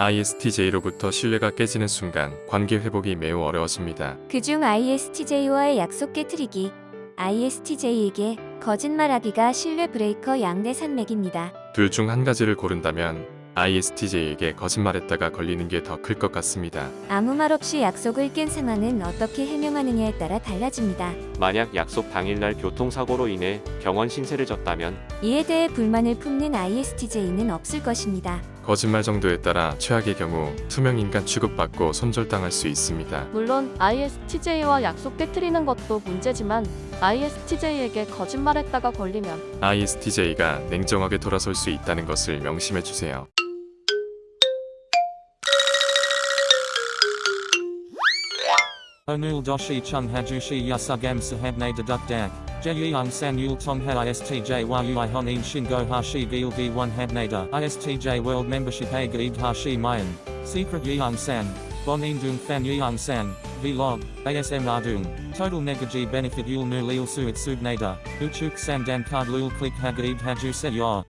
ISTJ로부터 신뢰가 깨지는 순간 관계 회복이 매우 어려워집니다. 그중 ISTJ와의 약속 깨트리기. ISTJ에게 거짓말하기가 신뢰 브레이커 양대 산맥입니다. 둘 중 한 가지를 고른다면 ISTJ에게 거짓말했다가 걸리는 게 더 클 것 같습니다. 아무 말 없이 약속을 깬 상황은 어떻게 해명하느냐에 따라 달라집니다. 만약 약속 당일날 교통사고로 인해 병원 신세를 졌다면 이에 대해 불만을 품는 ISTJ는 없을 것입니다. 거짓말 정도에 따라 최악의 경우 투명 인간 취급받고 손절당할 수 있습니다. 물론 ISTJ와 약속 깨트리는 것도 문제지만 ISTJ에게 거짓말했다가 걸리면 ISTJ가 냉정하게 돌아설 수 있다는 것을 명심해 주세요. Onul doshi chung hajushi yasugam sahabne deduk dak. Jeyung san yul tong ha istj yui honin shingo hashi gil d 1 habnada. ISTJ world membership a gaib hashi mayan. Secret yeung san. Bonin dung fan yeung san. Vlog. ASM ardung. Total negaji benefit yul nu lil suit subnada. Uchuk san dan card lul click ha gaib haju se.